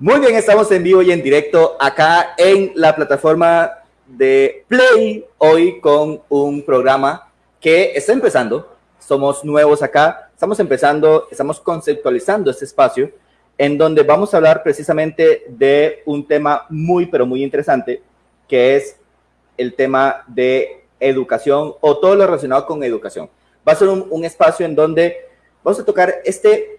Muy bien, estamos en vivo y en directo acá en la plataforma de Play, hoy con un programa que está empezando. Somos nuevos acá, estamos empezando, estamos conceptualizando este espacio en donde vamos a hablar precisamente de un tema muy, pero muy interesante, que es el tema de educación o todo lo relacionado con educación. Va a ser un, espacio en donde vamos a tocar este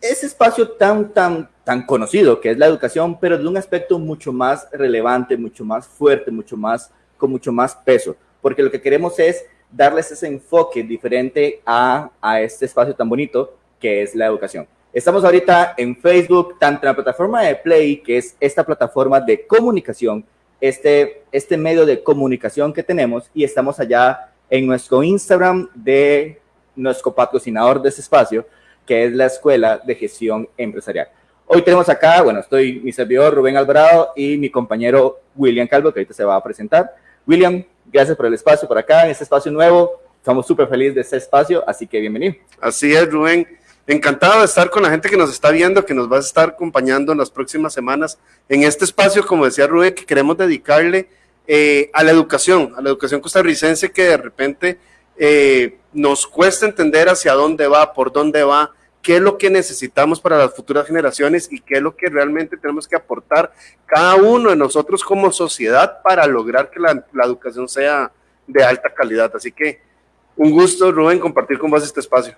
ese espacio tan, tan, tan conocido que es la educación, pero de un aspecto mucho más relevante, mucho más fuerte, mucho más, con mucho más peso, porque lo que queremos es darles ese enfoque diferente a, a este espacio tan bonito que es la educación. Estamos ahorita en Facebook, tanto en la plataforma de Play, que es esta plataforma de comunicación, este, este medio de comunicación que tenemos, y estamos allá en nuestro Instagram de nuestro patrocinador de ese espacio, que es la Escuela de Gestión Empresarial. Hoy tenemos acá, bueno, estoy mi servidor Rubén Alvarado y mi compañero William Calvo, que ahorita se va a presentar. William, gracias por el espacio por acá, en este espacio nuevo. Estamos súper felices de este espacio, así que bienvenido. Así es, Rubén. Encantado de estar con la gente que nos está viendo, que nos va a estar acompañando en las próximas semanas en este espacio, como decía Rubén, que queremos dedicarle eh, a la educación, a la educación costarricense que de repente eh, nos cuesta entender hacia dónde va, por dónde va, qué es lo que necesitamos para las futuras generaciones y qué es lo que realmente tenemos que aportar cada uno de nosotros como sociedad para lograr que la, educación sea de alta calidad. Así que un gusto, Rubén, compartir con vos este espacio.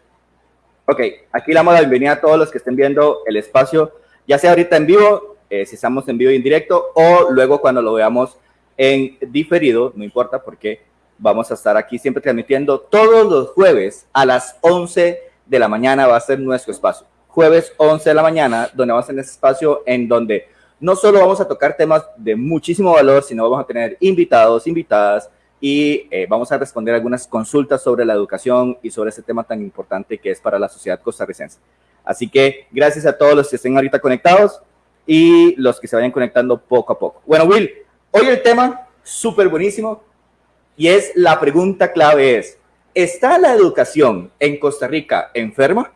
Ok, aquí le damos la bienvenida a todos los que estén viendo el espacio, ya sea ahorita en vivo, eh, si estamos en vivo y en directo, o luego cuando lo veamos en diferido, no importa porque vamos a estar aquí siempre transmitiendo todos los jueves a las 11 de la mañana va a ser nuestro espacio. Jueves 11 de la mañana, donde vamos a tener ese espacio en donde no solo vamos a tocar temas de muchísimo valor, sino vamos a tener invitados, invitadas y eh, vamos a responder algunas consultas sobre la educación y sobre ese tema tan importante que es para la sociedad costarricense. Así que gracias a todos los que estén ahorita conectados y los que se vayan conectando poco a poco. Bueno, Will, hoy el tema súper buenísimo y es la pregunta clave es, ¿Está la educación en Costa Rica enferma?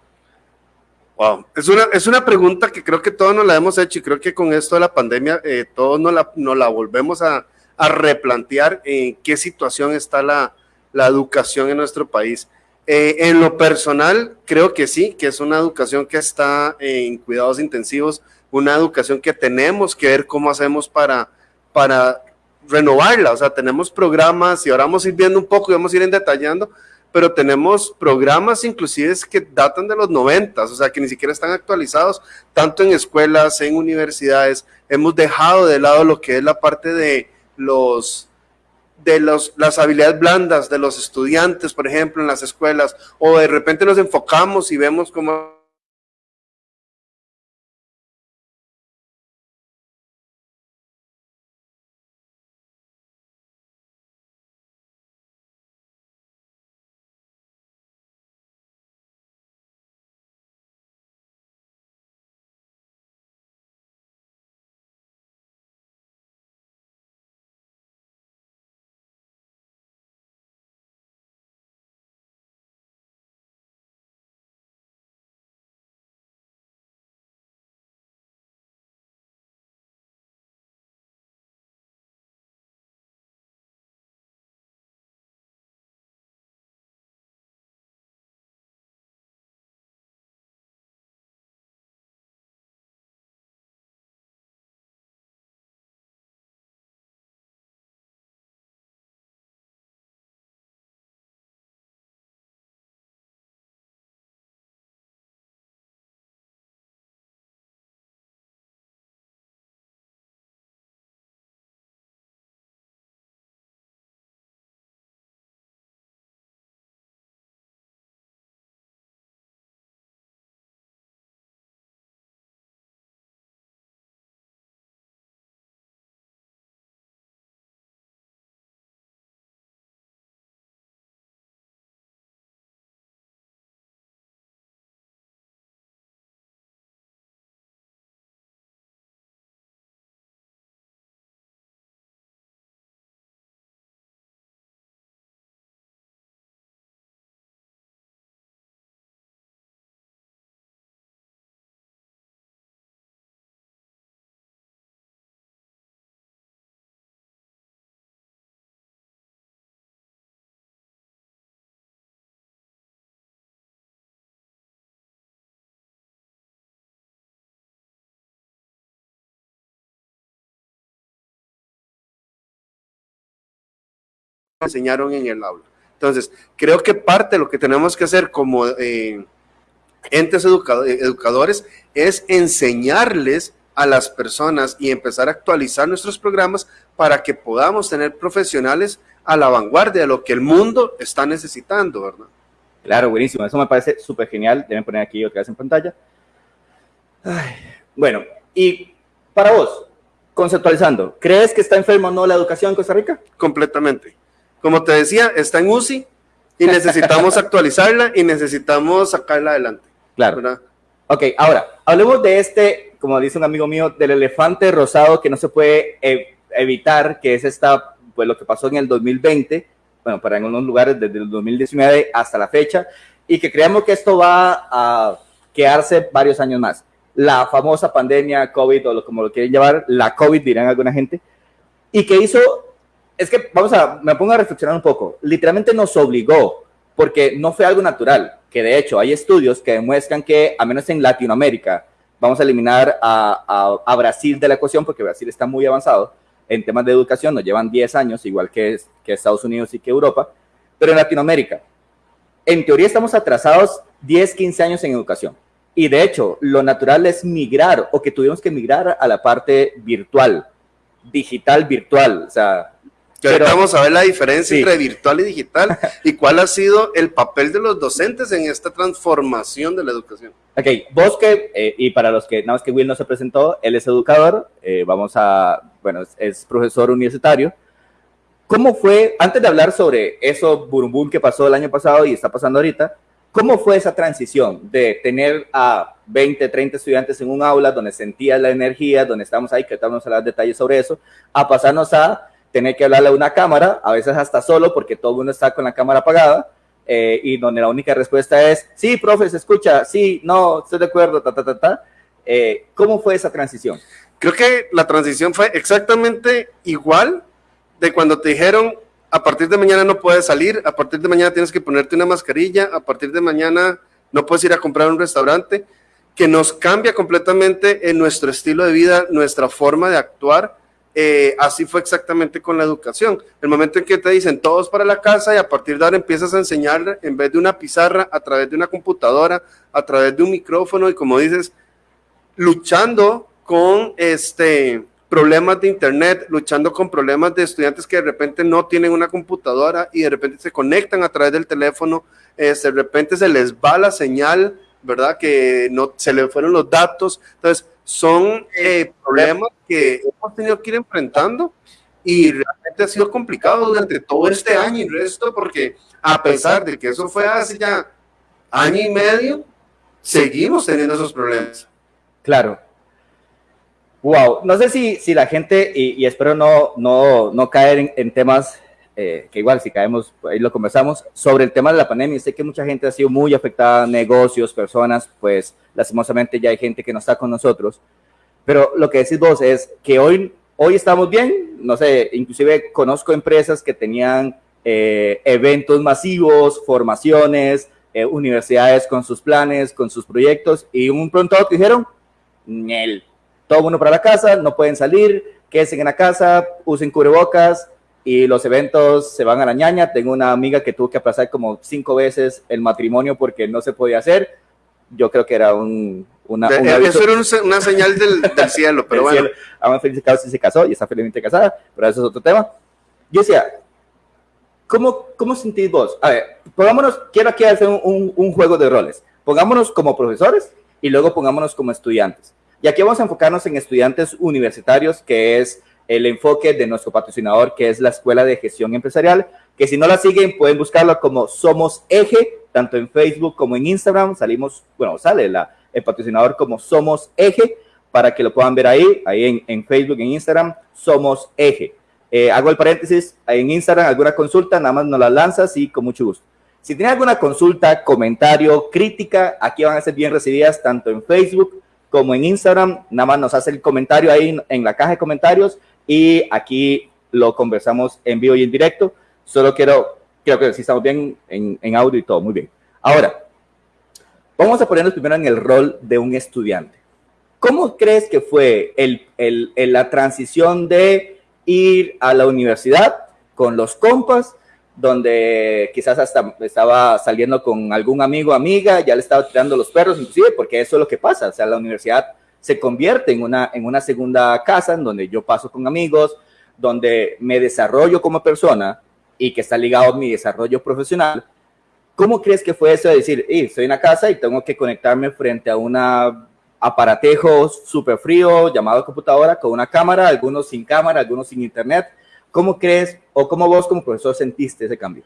Wow, es una, es una pregunta que creo que todos nos la hemos hecho y creo que con esto de la pandemia eh, todos nos la, la volvemos a, a, replantear en qué situación está la, la educación en nuestro país. Eh, en lo personal, creo que sí, que es una educación que está en cuidados intensivos, una educación que tenemos que ver cómo hacemos para, para renovarla, o sea, tenemos programas y ahora vamos a ir viendo un poco y vamos a ir detallando, pero tenemos programas inclusive que datan de los 90, o sea, que ni siquiera están actualizados, tanto en escuelas, en universidades, hemos dejado de lado lo que es la parte de los de los, las habilidades blandas de los estudiantes, por ejemplo, en las escuelas, o de repente nos enfocamos y vemos cómo enseñaron en el aula. Entonces, creo que parte de lo que tenemos que hacer como eh, entes educadores es enseñarles a las personas y empezar a actualizar nuestros programas para que podamos tener profesionales a la vanguardia de lo que el mundo está necesitando, ¿verdad? Claro, buenísimo. Eso me parece súper genial. Deben poner aquí otra vez en pantalla. bueno, y para vos, conceptualizando, ¿crees que está enfermo o no la educación en Costa Rica? Completamente. Como te decía, está en UCI y necesitamos actualizarla y necesitamos sacarla adelante. Claro. ¿verdad? Ok, ahora, hablemos de este, como dice un amigo mío, del elefante rosado que no se puede e, evitar, que es esta, pues lo que pasó en el 2020, bueno, para algunos lugares desde el 2019 hasta la fecha, y que creemos que esto va a quedarse varios años más. La famosa pandemia COVID, o como lo quieren llamar, la COVID, dirán alguna gente, y que hizo es que vamos a, me pongo a reflexionar un poco. Literalmente nos obligó, porque no fue algo natural, que de hecho hay estudios que demuestran que, a menos en Latinoamérica, vamos a eliminar a, Brasil de la ecuación, porque Brasil está muy avanzado en temas de educación, nos llevan 10 años, igual que, que Estados Unidos y que Europa, pero en Latinoamérica, en teoría estamos atrasados 10, 15 años en educación. Y de hecho, lo natural es migrar o que tuvimos que migrar a la parte virtual, digital, virtual. O sea, pero, vamos a ver la diferencia entre virtual y digital y cuál ha sido el papel de los docentes en esta transformación de la educación. Ok, vos que, eh, y para los que, nada más que Will no se presentó, él es educador, eh, vamos a, bueno, es, profesor universitario. ¿Cómo fue, antes de hablar sobre eso burumbum que pasó el año pasado y está pasando ahorita, cómo fue esa transición de tener a 20, 30 estudiantes en un aula donde sentía la energía, donde estábamos ahí, que estamos a hablar detalles sobre eso, a pasarnos a tener que hablarle a una cámara, a veces hasta solo porque todo el mundo está con la cámara apagada, eh, y donde la única respuesta es, sí, profe, se escucha, sí, no, estoy de acuerdo, ta, ta, ta, ta. Eh, ¿Cómo fue esa transición? Creo que la transición fue exactamente igual de cuando te dijeron, a partir de mañana no puedes salir, a partir de mañana tienes que ponerte una mascarilla, a partir de mañana no puedes ir a comprar un restaurante, que nos cambia completamente en nuestro estilo de vida, nuestra forma de actuar, eh, así fue exactamente con la educación. El momento en que te dicen todos para la casa y a partir de ahora empiezas a enseñar en vez de una pizarra, a través de una computadora, a través de un micrófono y como dices, luchando con este problemas de internet, luchando con problemas de estudiantes que de repente no tienen una computadora y de repente se conectan a través del teléfono, este, de repente se les va la señal, ¿verdad? Que no se le fueron los datos. Entonces, son eh, problemas que hemos tenido que ir enfrentando y realmente ha sido complicado durante todo este año y resto porque a pesar de que eso fue hace ya año y medio, seguimos teniendo esos problemas. Claro. Wow, no sé si, si la gente, y, espero no, no, no caer en temas eh, que igual si caemos, ahí lo conversamos, sobre el tema de la pandemia. Sé que mucha gente ha sido muy afectada, negocios, personas, pues lastimosamente ya hay gente que no está con nosotros. Pero lo que decís vos es que hoy, hoy estamos bien, no sé, inclusive conozco empresas que tenían eh, eventos masivos, formaciones, eh, universidades con sus planes, con sus proyectos, y un pronto te dijeron, Nel, todo mundo para la casa, no pueden salir, quédense en la casa, usen cubrebocas, y los eventos se van a la ñaña. Tengo una amiga que tuvo que aplazar como cinco veces el matrimonio porque no se podía hacer. Yo creo que era un, una, Eso era una señal del, del cielo, pero bueno. Cielo. Aún feliz si se casó y está felizmente casada, pero eso es otro tema. Yo decía, ¿cómo, cómo sentís vos? A ver, pongámonos, quiero aquí hacer un, un juego de roles. Pongámonos como profesores y luego pongámonos como estudiantes. Y aquí vamos a enfocarnos en estudiantes universitarios, que es el enfoque de nuestro patrocinador, que es la Escuela de Gestión Empresarial, que si no la siguen pueden buscarla como Somos Eje, tanto en Facebook como en Instagram. Salimos, bueno, sale la, el patrocinador como Somos Eje, para que lo puedan ver ahí, ahí en, en Facebook, en Instagram, Somos Eje. Eh, hago el paréntesis, en Instagram alguna consulta, nada más nos la lanzas y con mucho gusto. Si tienen alguna consulta, comentario, crítica, aquí van a ser bien recibidas tanto en Facebook como en Instagram. Nada más nos hace el comentario ahí en la caja de comentarios y aquí lo conversamos en vivo y en directo. Solo quiero, creo que si estamos bien en, en audio y todo, muy bien. Ahora, vamos a ponernos primero en el rol de un estudiante. ¿Cómo crees que fue el, el, la transición de ir a la universidad con los compas donde quizás hasta estaba saliendo con algún amigo o amiga, ya le estaba tirando los perros, inclusive, porque eso es lo que pasa, o sea, la universidad se convierte en una, en una segunda casa en donde yo paso con amigos, donde me desarrollo como persona y que está ligado a mi desarrollo profesional. ¿Cómo crees que fue eso de decir, estoy en la casa y tengo que conectarme frente a un aparatejo súper frío llamado computadora con una cámara, algunos sin cámara, algunos sin internet? ¿Cómo crees o cómo vos como profesor sentiste ese cambio?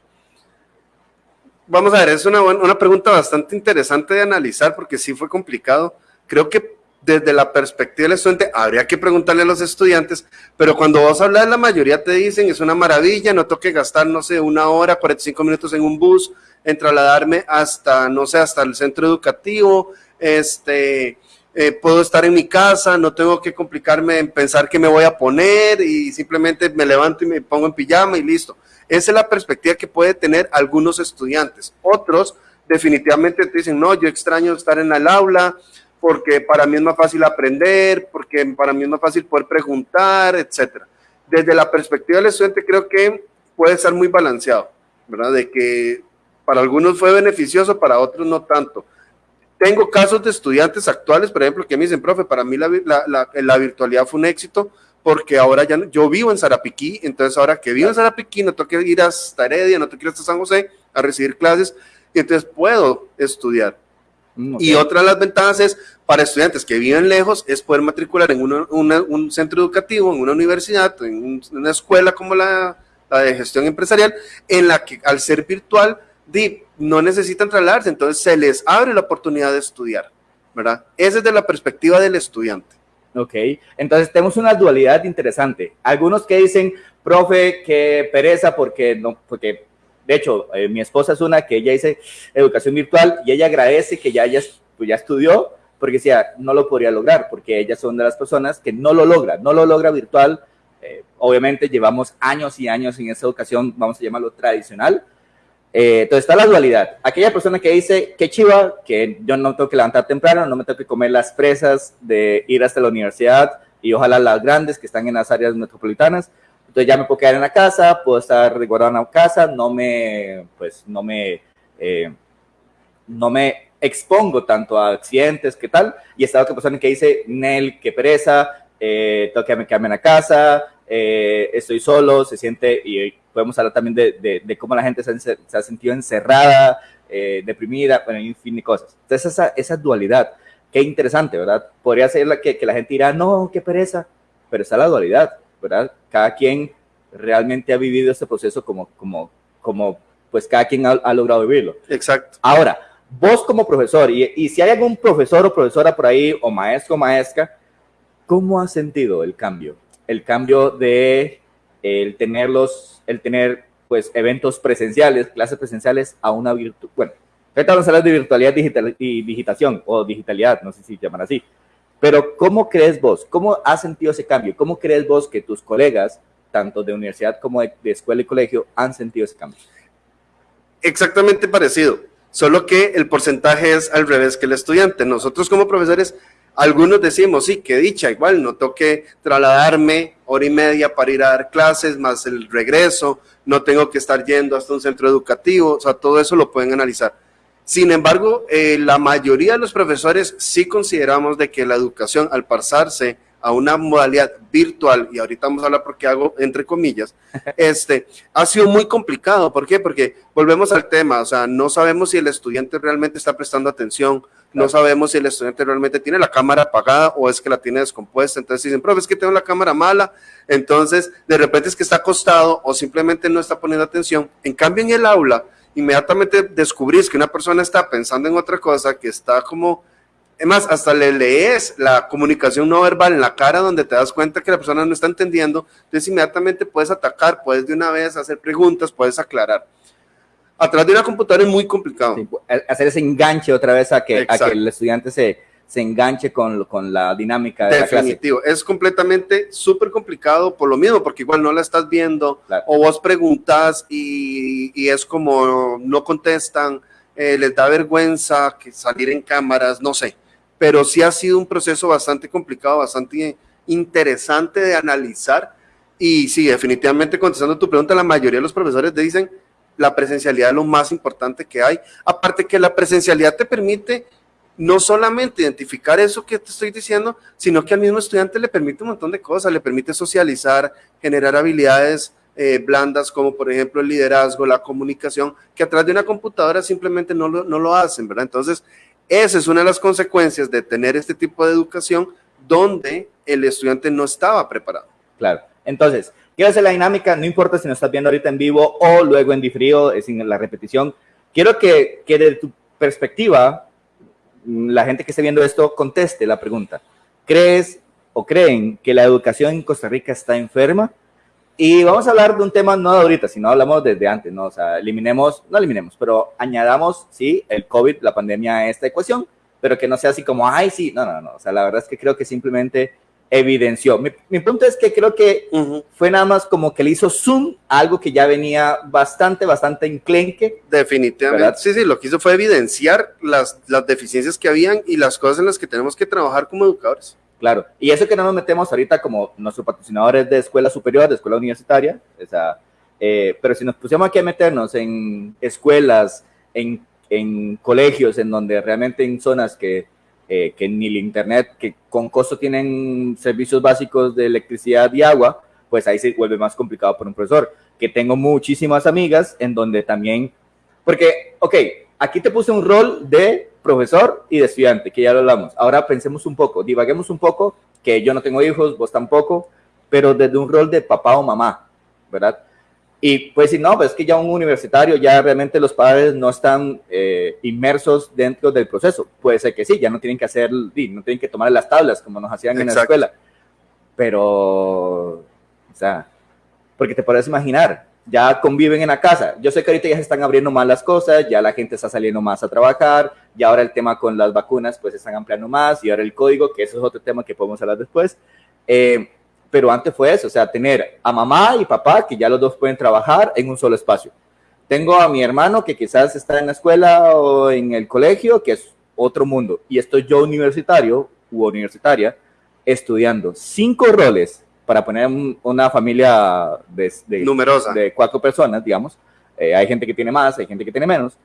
Vamos a ver, es una, una pregunta bastante interesante de analizar porque sí fue complicado. Creo que desde la perspectiva del estudiante, habría que preguntarle a los estudiantes, pero cuando vos hablas, la mayoría te dicen, es una maravilla, no tengo que gastar, no sé, una hora, 45 minutos en un bus, en trasladarme hasta, no sé, hasta el centro educativo, este, eh, puedo estar en mi casa, no tengo que complicarme en pensar qué me voy a poner y simplemente me levanto y me pongo en pijama y listo. Esa es la perspectiva que puede tener algunos estudiantes. Otros definitivamente te dicen, no, yo extraño estar en el aula, porque para mí es más fácil aprender, porque para mí es más fácil poder preguntar, etcétera. Desde la perspectiva del estudiante creo que puede ser muy balanceado, ¿verdad? De que para algunos fue beneficioso, para otros no tanto. Tengo casos de estudiantes actuales, por ejemplo, que me dicen, profe, para mí la, la, la, virtualidad fue un éxito porque ahora ya yo vivo en Zarapiquí, entonces ahora que vivo en Zarapiquí no tengo que ir hasta Heredia, no tengo que ir hasta San José a recibir clases, y entonces puedo estudiar. Mm, y otra de las ventajas es para estudiantes que viven lejos es poder matricular en un centro educativo, en una universidad, en una escuela como la, de gestión empresarial, en la que al ser virtual no necesitan trasladarse, entonces se les abre la oportunidad de estudiar, ¿verdad? Esa es de la perspectiva del estudiante. Ok, entonces tenemos una dualidad interesante. Algunos que dicen, profe, que pereza porque no, porque de hecho, eh, mi esposa es una que ella dice educación virtual y ella agradece que ya, ya, pues ya estudió porque decía, no lo podría lograr, porque ellas son de las personas que no lo logra, no lo logra virtual. Eh, obviamente llevamos años y años en esa educación, vamos a llamarlo tradicional. Eh, entonces está la dualidad. Aquella persona que dice, qué chiva, que yo no tengo que levantar temprano, no me tengo que comer las presas de ir hasta la universidad y ojalá las grandes que están en las áreas metropolitanas, entonces ya me puedo quedar en la casa, puedo estar resguardado en la casa, no me, pues, no me, eh, no me expongo tanto a accidentes, ¿qué tal? Y está otra persona que dice, Nel, qué pereza, eh, tengo que quedarme en la casa, eh, estoy solo, se siente, y podemos hablar también de, de, cómo la gente se, se ha sentido encerrada, eh, deprimida, bueno, un fin de cosas. Entonces esa, esa dualidad, qué interesante, ¿verdad? Podría ser la que, que la gente dirá, no, qué pereza, pero está la dualidad ¿verdad? Cada quien realmente ha vivido este proceso como, como, como pues cada quien ha, logrado vivirlo. Exacto. Ahora, vos como profesor, y, y, si hay algún profesor o profesora por ahí, o maestro o maestra, ¿cómo has sentido el cambio? El cambio de el tenerlos, el tener pues eventos presenciales, clases presenciales a una virtual, bueno, ahorita vamos a hablar de virtualidad digital y digitación, o digitalidad, no sé si llaman así, pero ¿cómo crees vos? ¿Cómo has sentido ese cambio? ¿Cómo crees vos que tus colegas, tanto de universidad como de, escuela y colegio, han sentido ese cambio? Exactamente parecido, solo que el porcentaje es al revés que el estudiante. Nosotros como profesores, algunos decimos, sí, que dicha, igual no toque trasladarme hora y media para ir a dar clases, más el regreso, no tengo que estar yendo hasta un centro educativo, o sea, todo eso lo pueden analizar sin embargo, eh, la mayoría de los profesores sí consideramos de que la educación, al pasarse a una modalidad virtual, y ahorita vamos a hablar porque hago entre comillas, este, ha sido muy complicado. ¿Por qué? Porque volvemos al tema, o sea, no sabemos si el estudiante realmente está prestando atención, no sabemos si el estudiante realmente tiene la cámara apagada o es que la tiene descompuesta. Entonces dicen, profe, es que tengo la cámara mala, entonces de repente es que está acostado o simplemente no está poniendo atención. En cambio, en el aula, inmediatamente descubrís que una persona está pensando en otra cosa, que está como, es más, hasta le lees la comunicación no verbal en la cara donde te das cuenta que la persona no está entendiendo, entonces inmediatamente puedes atacar, puedes de una vez hacer preguntas, puedes aclarar. A través de una computadora es muy complicado. hacer ese enganche otra vez a que, a que el estudiante se, se enganche con, con la dinámica de Definitivo. la clase. Es completamente súper complicado por lo mismo, porque igual no la estás viendo o vos preguntas y, y, es como no contestan, eh, les da vergüenza que salir en cámaras, no sé. Pero sí ha sido un proceso bastante complicado, bastante interesante de analizar. Y sí, definitivamente contestando tu pregunta, la mayoría de los profesores dicen la presencialidad es lo más importante que hay. Aparte que la presencialidad te permite no solamente identificar eso que te estoy diciendo, sino que al mismo estudiante le permite un montón de cosas, le permite socializar, generar habilidades eh, blandas como por ejemplo el liderazgo, la comunicación, que atrás de una computadora simplemente no lo, no lo hacen, ¿verdad? Entonces, esa es una de las consecuencias de tener este tipo de educación donde el estudiante no estaba preparado. Claro. Entonces, quiero hacer la dinámica, no importa si nos estás viendo ahorita en vivo o luego en diferido, en la repetición. Quiero que, que de tu perspectiva, la gente que esté viendo esto conteste la pregunta. ¿Crees o creen que la educación en Costa Rica está enferma? Y vamos a hablar de un tema no de ahorita, sino hablamos desde antes, ¿no? O sea, eliminemos, no eliminemos, pero añadamos, sí, el COVID, la pandemia a esta ecuación, pero que no sea así como, ay, sí, no, no, no. O sea, la verdad es que creo que simplemente evidenció. Mi, mi punto es que creo que fue nada más como que le hizo zoom a algo que ya venía bastante, bastante enclenque. Definitivamente. Sí, sí, lo que hizo fue evidenciar las, las deficiencias que habían y las cosas en las que tenemos que trabajar como educadores. Claro, y eso que no nos metemos ahorita como nuestro patrocinador es de escuela superior, de escuela universitaria, o sea, eh, pero si nos pusiéramos aquí a meternos en escuelas, en, en colegios, en donde realmente en zonas que, eh, que ni el internet, que con costo tienen servicios básicos de electricidad y agua, pues ahí se vuelve más complicado por un profesor. Que tengo muchísimas amigas en donde también, porque, ok, aquí te puse un rol de profesor y de estudiante, que ya lo hablamos. Ahora pensemos un poco, divaguemos un poco, que yo no tengo hijos, vos tampoco, pero desde un rol de papá o mamá, ¿verdad? Y pues si no, pues es que ya un universitario, ya realmente los padres no están eh, inmersos dentro del proceso. Puede ser que sí, ya no tienen que hacer, no tienen que tomar las tablas como nos hacían en la escuela. Pero, o sea, porque te puedes imaginar, ya conviven en la casa. Yo sé que ahorita ya se están abriendo más las cosas, ya la gente está saliendo más a trabajar, y ahora el tema con las vacunas pues se están ampliando más, y ahora el código, que eso es otro tema que podemos hablar después. Eh, pero antes fue eso, o sea, tener a mamá y papá, que ya los dos pueden trabajar en un solo espacio. Tengo a mi hermano que quizás está en la escuela o en el colegio, que es otro mundo, y estoy yo universitario u universitaria estudiando cinco roles para poner una familia de, numerosa de cuatro personas, digamos. Eh, hay gente que tiene más, hay gente que tiene menos,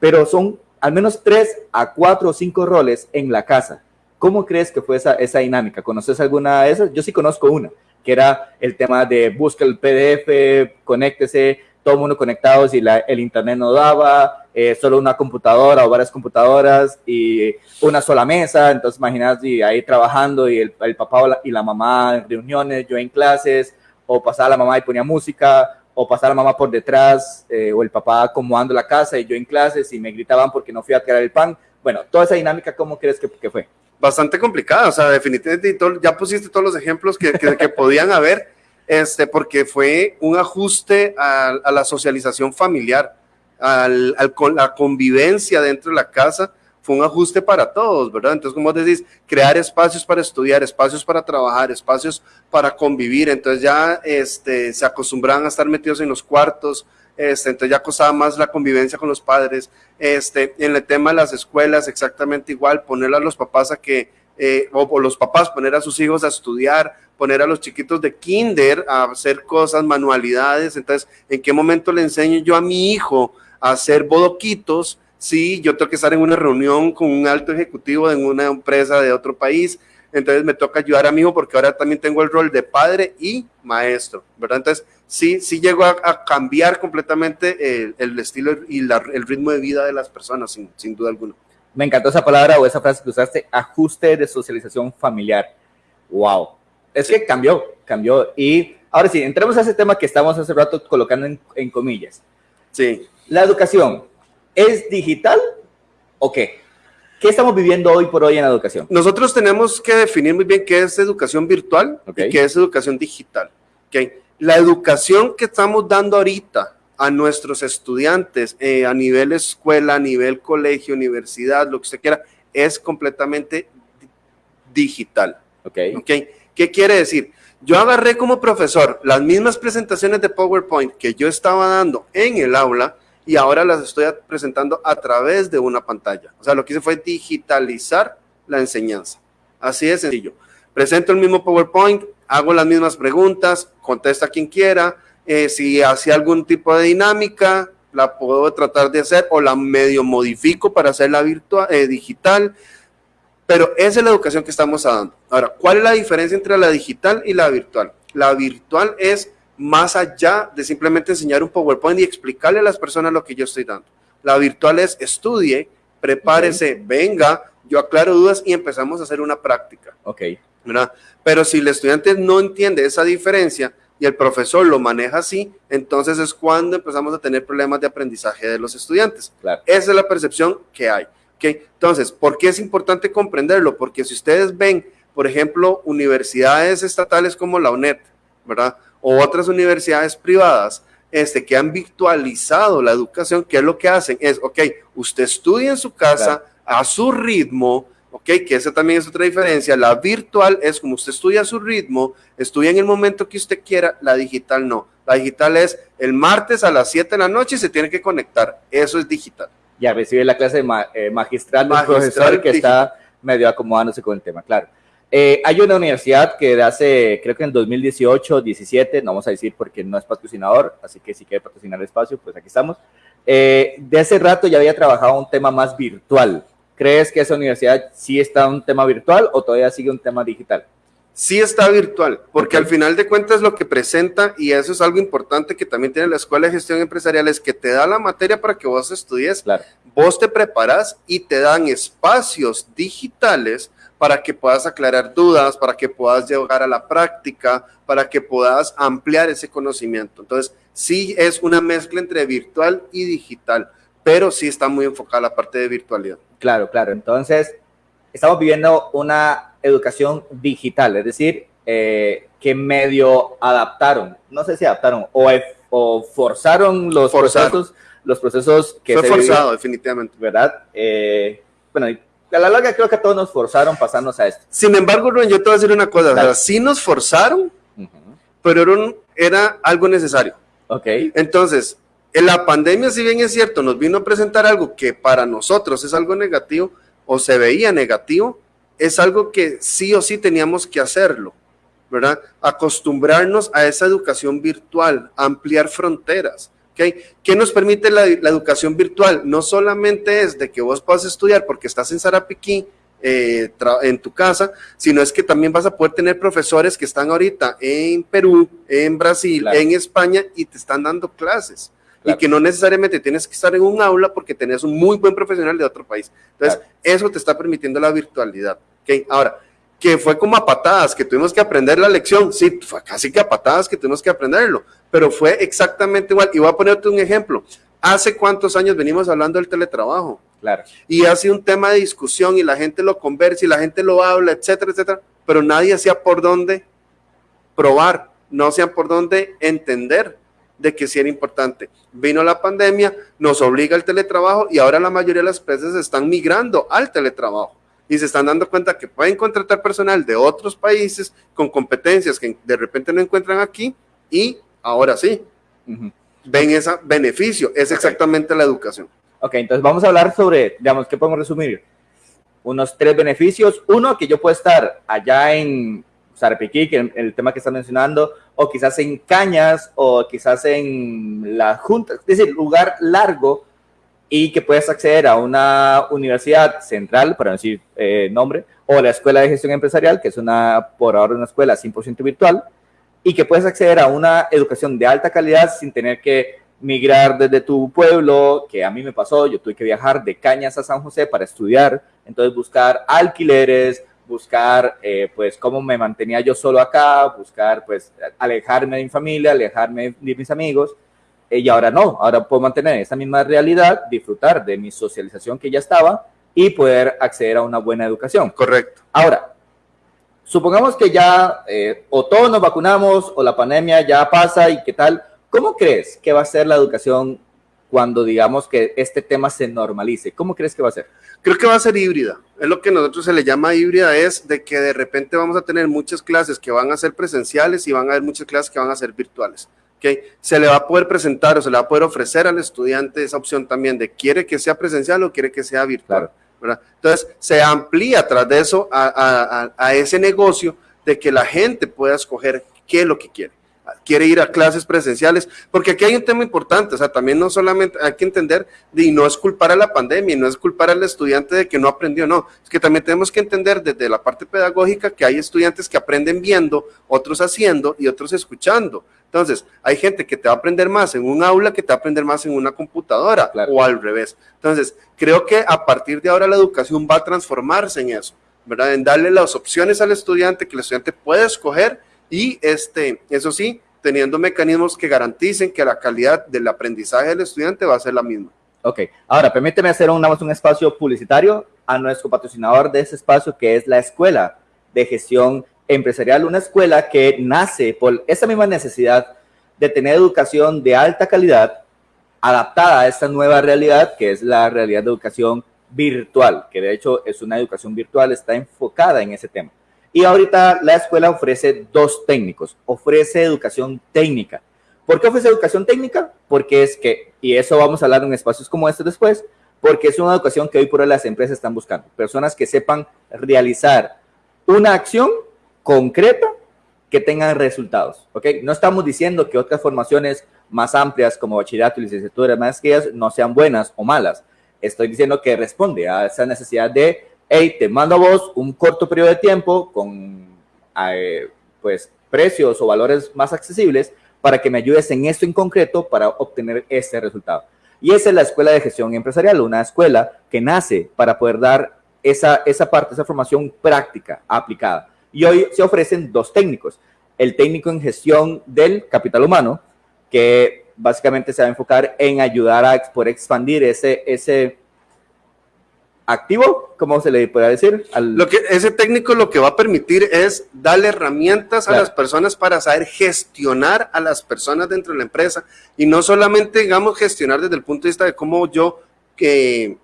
pero son al menos tres a cuatro o cinco roles en la casa. ¿Cómo crees que fue esa, esa dinámica? ¿Conoces alguna de esas? Yo sí conozco una, que era el tema de busca el PDF, conéctese, todo el mundo conectados y la, el internet no daba, eh, solo una computadora o varias computadoras y una sola mesa, entonces imagínate ahí trabajando y el, el papá y la mamá en reuniones, yo en clases, o pasaba la mamá y ponía música, o pasaba la mamá por detrás, eh, o el papá acomodando la casa y yo en clases y me gritaban porque no fui a tirar el pan. Bueno, toda esa dinámica, ¿cómo crees que, que fue? Bastante complicada, o sea, definitivamente ya pusiste todos los ejemplos que, que, que podían haber este, porque fue un ajuste a, la socialización familiar, al, al, la convivencia dentro de la casa, fue un ajuste para todos, ¿verdad? Entonces, como decís, crear espacios para estudiar, espacios para trabajar, espacios para convivir, entonces ya este, se acostumbraban a estar metidos en los cuartos, este, entonces ya costaba más la convivencia con los padres, este, en el tema de las escuelas, exactamente igual, poner a los papás a que, eh, o los papás poner a sus hijos a estudiar, poner a los chiquitos de kinder a hacer cosas, manualidades. Entonces, ¿en qué momento le enseño yo a mi hijo a hacer bodoquitos? Si yo tengo que estar en una reunión con un alto ejecutivo de una empresa de otro país, entonces me toca ayudar a mi hijo porque ahora también tengo el rol de padre y maestro, ¿verdad? Entonces, sí, sí llego a, cambiar completamente el, estilo y el ritmo de vida de las personas, sin, sin duda alguna. Me encantó esa palabra o esa frase que usaste, ajuste de socialización familiar. Wow, es que cambió, cambió. Y ahora sí, entremos a ese tema que estamos hace rato colocando en, comillas. Sí. La educación, ¿es digital o qué? ¿Qué estamos viviendo hoy por hoy en la educación? Nosotros tenemos que definir muy bien qué es educación virtual y qué es educación digital. ¿okay? La educación que estamos dando ahorita a nuestros estudiantes eh, a nivel escuela, a nivel colegio, universidad, lo que usted quiera, es completamente digital. Okay? ¿Qué quiere decir? Yo agarré como profesor las mismas presentaciones de PowerPoint que yo estaba dando en el aula y ahora las estoy presentando a través de una pantalla. O sea, lo que hice fue digitalizar la enseñanza. Así de sencillo. Presento el mismo PowerPoint, hago las mismas preguntas, contesta quien quiera, eh, si hacía algún tipo de dinámica, la puedo tratar de hacer o la medio modifico para hacerla virtual, eh, digital, pero esa es la educación que estamos dando. Ahora, ¿cuál es la diferencia entre la digital y la virtual? La virtual es más allá de simplemente enseñar un PowerPoint y explicarle a las personas lo que yo estoy dando. La virtual es estudie, prepárese, venga, yo aclaro dudas y empezamos a hacer una práctica. Ok. ¿verdad? Pero si el estudiante no entiende esa diferencia y el profesor lo maneja así, entonces es cuando empezamos a tener problemas de aprendizaje de los estudiantes. Claro. Esa es la percepción que hay. ¿okay? Entonces, ¿por qué es importante comprenderlo? Porque si ustedes ven, por ejemplo, universidades estatales como la UNED, ¿verdad? O otras universidades privadas, este, que han virtualizado la educación, ¿qué es lo que hacen? Es, ok, usted estudia en su casa Claro. a su ritmo, ok, que esa también es otra diferencia. La virtual es como usted estudia a su ritmo, estudia en el momento que usted quiera, la digital no. La digital es el martes a las 7 de la noche y se tiene que conectar. Eso es digital. Ya recibe la clase ma- eh, magistral Magistral profesor que digital. está medio acomodándose con el tema, claro. Eh, hay una universidad que de hace, creo que en 2018, 17, no vamos a decir porque no es patrocinador, así que si quiere patrocinar el espacio, pues aquí estamos. Eh, de hace rato ya había trabajado un tema más virtual. ¿Crees que esa universidad sí está un tema virtual o todavía sigue un tema digital? sí está virtual, porque al final de cuentas lo que presenta, y eso es algo importante que también tiene la Escuela de Gestión Empresarial, es que te da la materia para que vos estudies, Claro. vos te preparas y te dan espacios digitales para que puedas aclarar dudas, para que puedas llegar a la práctica, para que puedas ampliar ese conocimiento. Entonces, sí es una mezcla entre virtual y digital, pero sí está muy enfocada la parte de virtualidad. Claro, claro. Entonces, estamos viviendo una educación digital, es decir, eh, que medio adaptaron, no sé si adaptaron o, o forzaron los Forzaron. procesos, los procesos que Fue se forzado, vivían, definitivamente. ¿verdad? Eh, bueno, a la larga creo que todos nos forzaron pasarnos a esto. Sin embargo, Rubén, yo te voy a decir una cosa, o sea, sí nos forzaron, pero era, un- era algo necesario. Ok, Entonces, en la pandemia, si bien es cierto, nos vino a presentar algo que para nosotros es algo negativo o se veía negativo, es algo que sí o sí teníamos que hacerlo, ¿verdad? Acostumbrarnos a esa educación virtual, ampliar fronteras. ¿Ok? ¿Qué nos permite la, la educación virtual? No solamente es de que vos puedas estudiar porque estás en Sarapiquí, eh, en tu casa, sino es que también vas a poder tener profesores que están ahorita en Perú, en Brasil, Claro. en España y te están dando clases. Claro. Y que no necesariamente tienes que estar en un aula porque tenés un muy buen profesional de otro país. Entonces, Claro. eso te está permitiendo la virtualidad. ¿ok? Ahora, que fue como a patadas, que tuvimos que aprender la lección. Sí, fue casi que a patadas que tuvimos que aprenderlo, pero fue exactamente igual. Y voy a ponerte un ejemplo. ¿Hace cuántos años venimos hablando del teletrabajo? claro. y ha sido un tema de discusión y la gente lo conversa y la gente lo habla, etcétera, etcétera, pero nadie hacía por dónde probar, no hacían por dónde entender de que sí era importante. Vino la pandemia, nos obliga al teletrabajo y ahora la mayoría de las empresas están migrando al teletrabajo y se están dando cuenta que pueden contratar personal de otros países con competencias que de repente no encuentran aquí y ahora sí, ven ese beneficio, es exactamente la educación. Ok, entonces vamos a hablar sobre, digamos, ¿qué podemos resumir? Unos tres beneficios. Uno, que yo puedo estar allá en Sarapiquí, que el, el tema que está mencionando, o quizás en Cañas, o quizás en la Junta, es decir, lugar largo, y que puedas acceder a una universidad central, para no decir eh, nombre, o la Escuela de Gestión Empresarial, que es una, por ahora, una escuela 100% virtual, y que puedes acceder a una educación de alta calidad sin tener que migrar desde tu pueblo, que a mí me pasó, yo tuve que viajar de Cañas a San José para estudiar, entonces buscar alquileres, buscar eh, pues cómo me mantenía yo solo acá, buscar pues alejarme de mi familia, alejarme de mis amigos, eh, y ahora no, ahora puedo mantener esa misma realidad, disfrutar de mi socialización que ya estaba y poder acceder a una buena educación. Correcto. Ahora, supongamos que ya eh, o todos nos vacunamos o la pandemia ya pasa y qué tal, ¿cómo crees que va a ser la educación cuando digamos que este tema se normalice? ¿Cómo crees que va a ser? Creo que va a ser híbrida. Es lo que nosotros se le llama híbrida, es de que de repente vamos a tener muchas clases que van a ser presenciales y van a haber muchas clases que van a ser virtuales. ¿okay? Se le va a poder presentar o se le va a poder ofrecer al estudiante esa opción también de quiere que sea presencial o quiere que sea virtual. Claro. Entonces, se amplía tras de eso a ese negocio de que la gente pueda escoger qué es lo que quiere. quiere ir a clases presenciales, porque aquí hay un tema importante, o sea, también no solamente hay que entender, y no es culpar a la pandemia, y no es culpar al estudiante de que no aprendió, no, es que también tenemos que entender desde la parte pedagógica que hay estudiantes que aprenden viendo, otros haciendo y otros escuchando. Entonces, hay gente que te va a aprender más en un aula que te va a aprender más en una computadora o al revés. Entonces, creo que a partir de ahora la educación va a transformarse en eso, ¿verdad? En darle las opciones al estudiante que el estudiante puede escoger y este, eso sí, teniendo mecanismos que garanticen que la calidad del aprendizaje del estudiante va a ser la misma. Ok, ahora permíteme hacer un, un espacio publicitario a nuestro patrocinador de ese espacio que es la Escuela de Gestión Empresarial, una escuela que nace por esa misma necesidad de tener educación de alta calidad adaptada a esta nueva realidad que es la realidad de educación virtual, que de hecho es una educación virtual, está enfocada en ese tema. Y ahorita la escuela ofrece dos técnicos, ofrece educación técnica. ¿Por qué ofrece educación técnica? Porque es que, y eso vamos a hablar en espacios como este después, porque es una educación que hoy por hoy las empresas están buscando. Personas que sepan realizar una acción concreta que tengan resultados. ¿ok? No estamos diciendo que otras formaciones más amplias como bachillerato, licenciatura, maestrías no sean buenas o malas. Estoy diciendo que responde a esa necesidad de hey, te mando a vos un corto periodo de tiempo con eh, pues precios o valores más accesibles para que me ayudes en esto en concreto para obtener este resultado. Y esa es la Escuela de Gestión Empresarial, una escuela que nace para poder dar esa, esa parte, esa formación práctica, aplicada. Y hoy se ofrecen dos técnicos. El técnico en gestión del capital humano, que básicamente se va a enfocar en ayudar a poder expandir ese, ese activo, ¿cómo se le puede decir? Lo que ese técnico lo que va a permitir es darle herramientas a las personas para saber gestionar a las personas dentro de la empresa y no solamente, digamos, gestionar desde el punto de vista de cómo yo que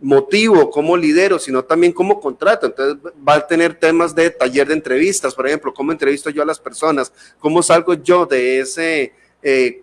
motivo, cómo lidero, sino también cómo contrato. Entonces va a tener temas de taller de entrevistas, por ejemplo, cómo entrevisto yo a las personas, cómo salgo yo de ese, eh,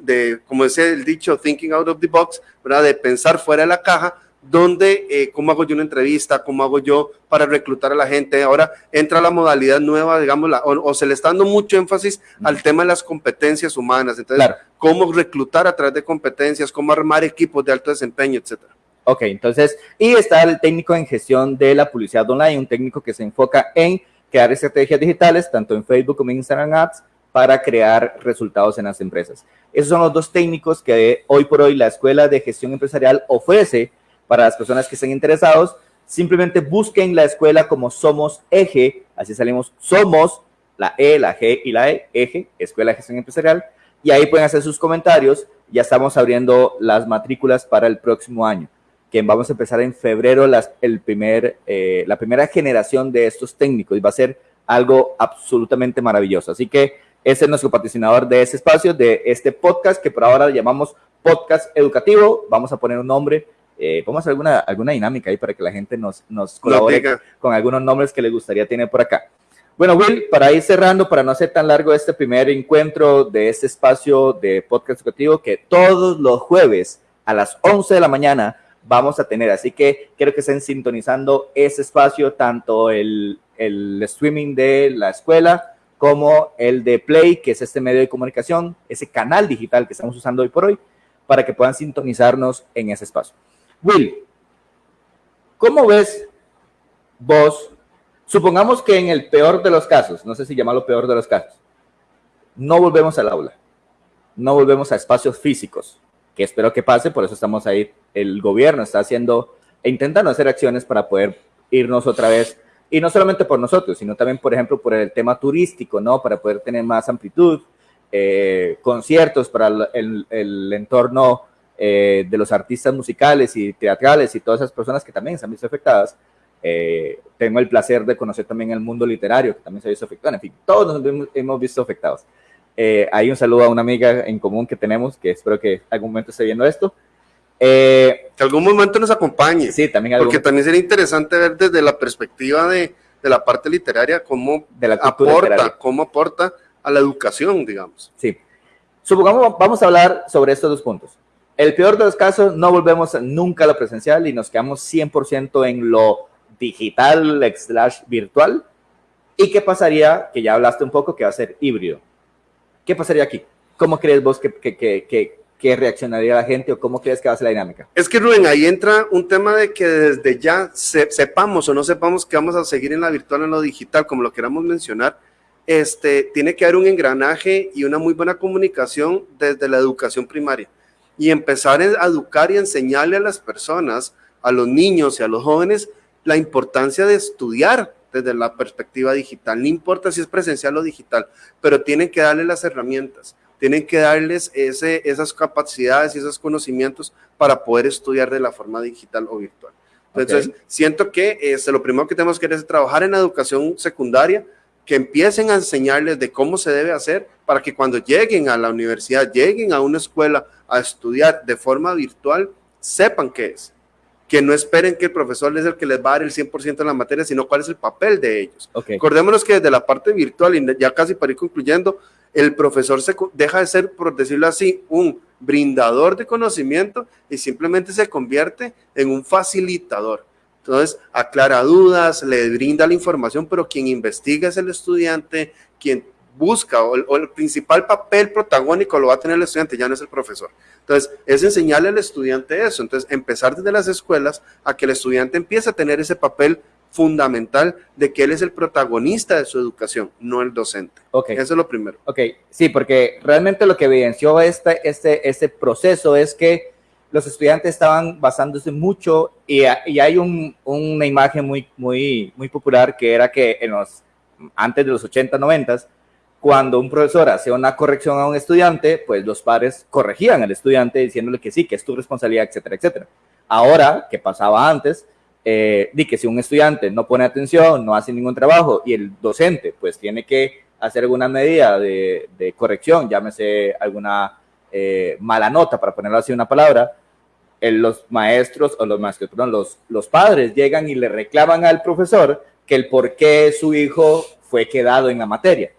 de, como decía el dicho, thinking out of the box, ¿verdad? de pensar fuera de la caja donde, eh, cómo hago yo una entrevista, cómo hago yo para reclutar a la gente. Ahora entra la modalidad nueva, digamos, o, se le está dando mucho énfasis al tema de las competencias humanas. Entonces, cómo reclutar a través de competencias, cómo armar equipos de alto desempeño, etcétera. Ok, entonces, y está el técnico en gestión de la publicidad online, un técnico que se enfoca en crear estrategias digitales, tanto en Facebook como en Instagram Ads, para crear resultados en las empresas. Esos son los dos técnicos que hoy por hoy la Escuela de Gestión Empresarial ofrece para las personas que estén interesados, simplemente busquen la escuela como Somos Eje, así salimos Somos, la E, la G y la E, Eje, Escuela de Gestión Empresarial, y ahí pueden hacer sus comentarios. Ya estamos abriendo las matrículas para el próximo año, que vamos a empezar en febrero las, el primer, eh, la primera generación de estos técnicos y va a ser algo absolutamente maravilloso. Así que ese es nuestro patrocinador de ese espacio, de este podcast que por ahora llamamos podcast educativo. Vamos a poner un nombre eh, vamos a hacer alguna, alguna dinámica ahí para que la gente nos, nos colabore con algunos nombres que le gustaría tener por acá. Bueno, Will, para ir cerrando, para no hacer tan largo este primer encuentro de este espacio de podcast educativo que todos los jueves a las 11 de la mañana vamos a tener. Así que quiero que estén sintonizando ese espacio, tanto el, el streaming de la escuela como el de Play, que es este medio de comunicación, ese canal digital que estamos usando hoy por hoy, para que puedan sintonizarnos en ese espacio. Will, ¿cómo ves vos? Supongamos que en el peor de los casos, no sé si llamarlo peor de los casos, no volvemos al aula, no volvemos a espacios físicos, que espero que pase, por eso estamos ahí. El gobierno está haciendo e intentando hacer acciones para poder irnos otra vez, y no solamente por nosotros, sino también, por ejemplo, por el tema turístico, ¿no? Para poder tener más amplitud, eh, conciertos para el, el entorno eh, de los artistas musicales y teatrales y todas esas personas que también se han visto afectadas. Eh, tengo el placer de conocer también el mundo literario, que también se ha visto afectado. En fin, todos nos hemos visto afectados. Eh, hay un saludo a una amiga en común que tenemos, que espero que algún momento esté viendo esto. que algún momento nos acompañe. Sí, también. Porque también sería interesante ver desde la perspectiva de, de la parte literaria cómo de la aporta, cómo aporta a la educación, digamos. Sí. Supongamos, vamos a hablar sobre estos dos puntos el peor de los casos, no volvemos nunca a lo presencial y nos quedamos 100% en lo digital slash virtual. ¿Y qué pasaría? Que ya hablaste un poco que va a ser híbrido. ¿Qué pasaría aquí? ¿Cómo crees vos que, que, que, que reaccionaría la gente o cómo crees que va a ser la dinámica? Es que Rubén, ahí entra un tema de que desde ya sepamos o no sepamos que vamos a seguir en la virtual, en lo digital, como lo queramos mencionar, este, tiene que haber un engranaje y una muy buena comunicación desde la educación primaria y empezar a educar y enseñarle a las personas, a los niños y a los jóvenes, la importancia de estudiar desde la perspectiva digital. No importa si es presencial o digital, pero tienen que darle las herramientas, tienen que darles ese, esas capacidades y esos conocimientos para poder estudiar de la forma digital o virtual. Entonces, siento que este, lo primero que tenemos que hacer es trabajar en la educación secundaria, que empiecen a enseñarles de cómo se debe hacer para que cuando lleguen a la universidad, lleguen a una escuela a estudiar de forma virtual, sepan qué es. Que no esperen que el profesor es el que les va a dar el 100% de la materia, sino cuál es el papel de ellos. Okay. Acordémonos que desde la parte virtual, y ya casi para ir concluyendo, el profesor se deja de ser, por decirlo así, un brindador de conocimiento y simplemente se convierte en un facilitador entonces, aclara dudas, le brinda la información, pero quien investiga es el estudiante, quien busca o el, principal papel protagónico lo va a tener el estudiante, ya no es el profesor. Entonces, es enseñarle al estudiante eso. Entonces, empezar desde las escuelas a que el estudiante empiece a tener ese papel fundamental de que él es el protagonista de su educación, no el docente. Okay. Eso es lo primero. Ok, sí, porque realmente lo que evidenció este, este, este proceso es que los estudiantes estaban basándose mucho y, hay una imagen muy, muy, muy popular que era que en los, antes de los 80, 90, cuando un profesor hacía una corrección a un estudiante, pues los padres corregían al estudiante diciéndole que sí, que es tu responsabilidad, etcétera, etcétera. Ahora, que pasaba antes, eh, di que si un estudiante no pone atención, no hace ningún trabajo y el docente pues tiene que hacer alguna medida de, corrección, llámese alguna eh, mala nota, para ponerlo así una palabra, los maestros o los maestros, perdón, los, los padres llegan y le reclaman al profesor que el por qué su hijo fue quedado en la materia,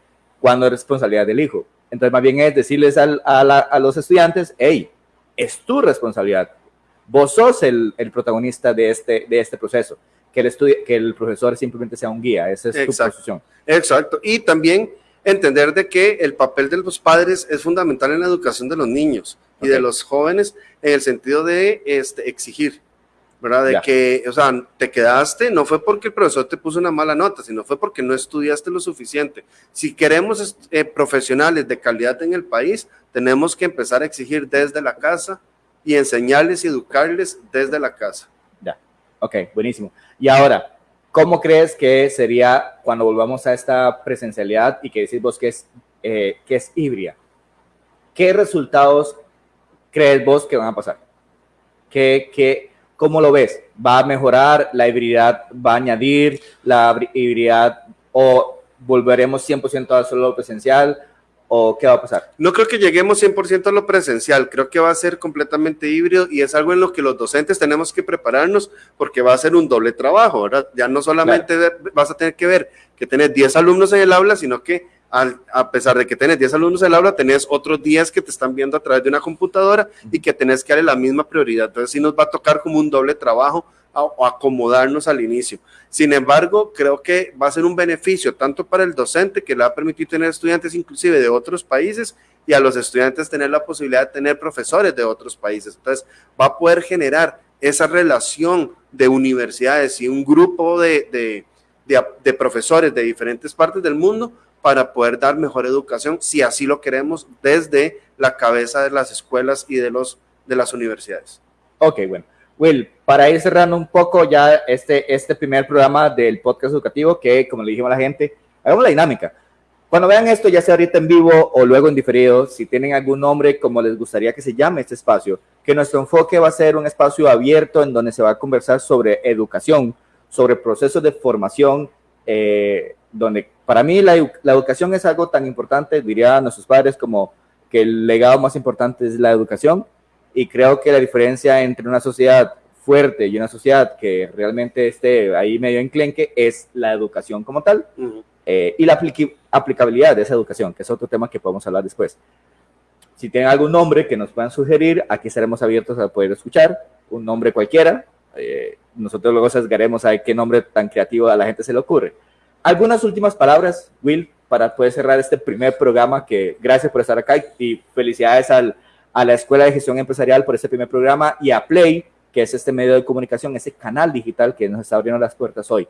cuando es responsabilidad del hijo. Entonces, más bien es decirles a, a, los estudiantes, hey, es tu responsabilidad. Vos sos el, el protagonista de este, de este proceso. Que el, que el profesor simplemente sea un guía. Esa es Exacto. tu posición. Exacto. Y también entender de que el papel de los padres es fundamental en la educación de los niños y de los jóvenes en el sentido de este, exigir, ¿verdad? De que, o sea, te quedaste, no fue porque el profesor te puso una mala nota, sino fue porque no estudiaste lo suficiente. Si queremos eh, profesionales de calidad en el país, tenemos que empezar a exigir desde la casa y enseñarles y educarles desde la casa. Ya, ok, buenísimo. Y ahora, ¿Cómo crees que sería cuando volvamos a esta presencialidad y que decís vos que es, eh, que es híbrida? ¿Qué resultados crees vos que van a pasar? ¿Qué, qué, ¿Cómo lo ves? ¿Va a mejorar? ¿La hibridad va a añadir? ¿La hibridad o volveremos 100% a solo presencial? ¿O qué va a pasar? No creo que lleguemos 100% a lo presencial, creo que va a ser completamente híbrido y es algo en lo que los docentes tenemos que prepararnos porque va a ser un doble trabajo, ¿verdad? Ya no solamente vas a tener que ver que tenés 10 alumnos en el aula, sino que a pesar de que tenés 10 alumnos en el aula, tenés otros 10 que te están viendo a través de una computadora y que tenés que darle la misma prioridad. Entonces sí nos va a tocar como un doble trabajo o acomodarnos al inicio. Sin embargo, creo que va a ser un beneficio tanto para el docente que le va a permitir tener estudiantes inclusive de otros países y a los estudiantes tener la posibilidad de tener profesores de otros países. Entonces va a poder generar esa relación de universidades y un grupo de, de, de, de profesores de diferentes partes del mundo para poder dar mejor educación, si así lo queremos, desde la cabeza de las escuelas y de, los, de las universidades. Ok, bueno. Will, para ir cerrando un poco ya este, este primer programa del podcast educativo, que como le dijimos a la gente, hagamos la dinámica. Cuando vean esto, ya sea ahorita en vivo o luego en diferido, si tienen algún nombre como les gustaría que se llame este espacio, que nuestro enfoque va a ser un espacio abierto en donde se va a conversar sobre educación, sobre procesos de formación, eh, donde para mí la, educación es algo tan importante, diría a nuestros padres, como que el legado más importante es la educación. Y creo que la diferencia entre una sociedad fuerte y una sociedad que realmente esté ahí medio enclenque es la educación como tal eh, y la aplicabilidad de esa educación, que es otro tema que podemos hablar después. Si tienen algún nombre que nos puedan sugerir, aquí estaremos abiertos a poder escuchar, un nombre cualquiera. Eh, nosotros luego sesgaremos a qué nombre tan creativo a la gente se le ocurre. Algunas últimas palabras, Will, para poder cerrar este primer programa, que gracias por estar acá y felicidades al, a la Escuela de Gestión Empresarial por este primer programa y a Play, que es este medio de comunicación, ese canal digital que nos está abriendo las puertas hoy.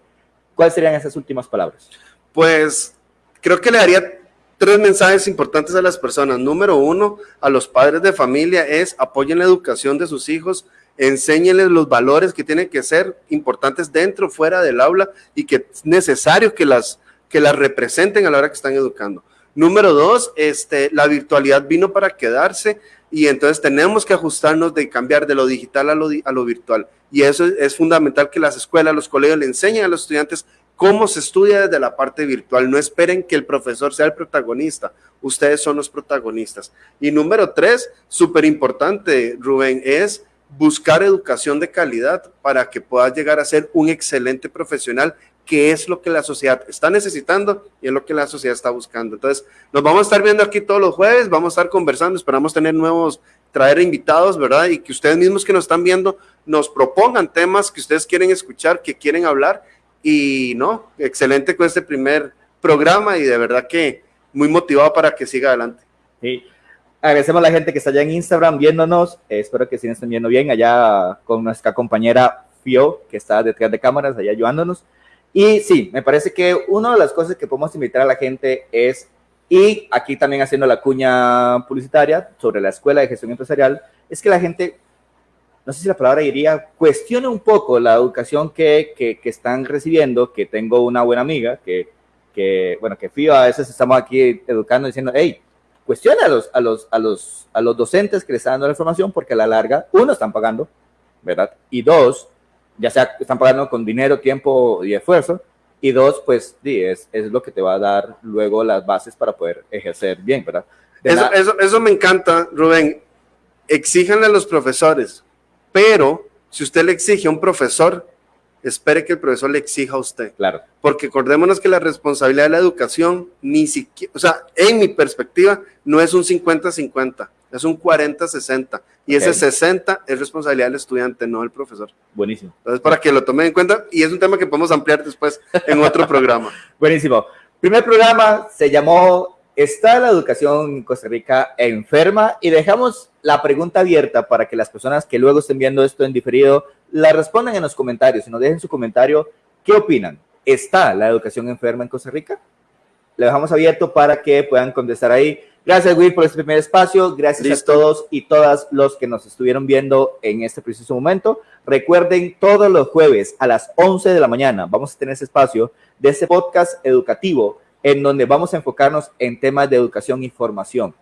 ¿Cuáles serían esas últimas palabras? Pues creo que le daría tres mensajes importantes a las personas. Número uno, a los padres de familia es apoyen la educación de sus hijos, enséñenles los valores que tienen que ser importantes dentro, fuera del aula y que es necesario que las, que las representen a la hora que están educando. Número dos, este, la virtualidad vino para quedarse y entonces tenemos que ajustarnos de cambiar de lo digital a lo, a lo virtual. Y eso es, fundamental que las escuelas, los colegios le enseñen a los estudiantes cómo se estudia desde la parte virtual. No esperen que el profesor sea el protagonista, ustedes son los protagonistas. Y número tres, súper importante, Rubén, es buscar educación de calidad para que puedas llegar a ser un excelente profesional, que es lo que la sociedad está necesitando y es lo que la sociedad está buscando. Entonces, nos vamos a estar viendo aquí todos los jueves, vamos a estar conversando, esperamos tener nuevos, traer invitados, ¿verdad? Y que ustedes mismos que nos están viendo nos propongan temas que ustedes quieren escuchar, que quieren hablar. Y no, excelente con este primer programa y de verdad que muy motivado para que siga adelante. Sí. Agradecemos a la gente que está allá en Instagram viéndonos. Eh, espero que sí estén viendo bien allá con nuestra compañera Fio, que está detrás de cámaras, allá ayudándonos. Y sí, me parece que una de las cosas que podemos invitar a la gente es, y aquí también haciendo la cuña publicitaria sobre la Escuela de Gestión Empresarial, es que la gente, no sé si la palabra diría, cuestione un poco la educación que, que, que están recibiendo, que tengo una buena amiga, que, que bueno, que Fio a veces estamos aquí educando diciendo, hey, cuestione a los, a los, a los, a los docentes que le están dando la información porque a la larga, uno, están pagando, ¿verdad? Y dos, ya sea están pagando con dinero, tiempo y esfuerzo, y dos, pues sí, es, es lo que te va a dar luego las bases para poder ejercer bien, ¿verdad? Eso, eso, eso, me encanta, Rubén. Exíjanle a los profesores, pero si usted le exige a un profesor, espere que el profesor le exija a usted. Claro. Porque acordémonos que la responsabilidad de la educación, ni siquiera, o sea, en mi perspectiva, no es un 50-50, es un 40-60. Y ese 60 es responsabilidad del estudiante, no del profesor. Buenísimo. Entonces, para que lo tomen en cuenta, y es un tema que podemos ampliar después en otro programa. Buenísimo. Primer programa se llamó ¿Está la educación en Costa Rica enferma? Y dejamos la pregunta abierta para que las personas que luego estén viendo esto en diferido la respondan en los comentarios y nos dejen su comentario. ¿Qué opinan? ¿Está la educación enferma en Costa Rica? Le dejamos abierto para que puedan contestar ahí. Gracias, Will, por este primer espacio. Gracias a todos y todas los que nos estuvieron viendo en este preciso momento. Recuerden, todos los jueves a las 11 de la mañana vamos a tener ese espacio de este podcast educativo en donde vamos a enfocarnos en temas de educación y formación,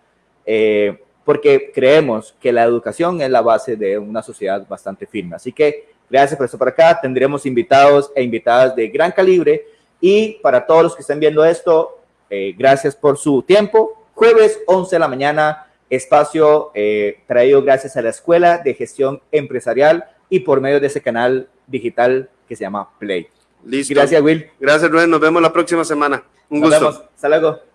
eh, porque creemos que la educación es la base de una sociedad bastante firme. Así que gracias por estar por acá. Tendremos invitados e invitadas de gran calibre. Y para todos los que estén viendo esto, eh, gracias por su tiempo. Jueves 11 de la mañana, espacio eh, traído gracias a la Escuela de Gestión Empresarial y por medio de ese canal digital que se llama Play. Listo. Gracias, Will. Gracias, Rubén. Nos vemos la próxima semana. Un Nos gusto. Vemos. Hasta luego.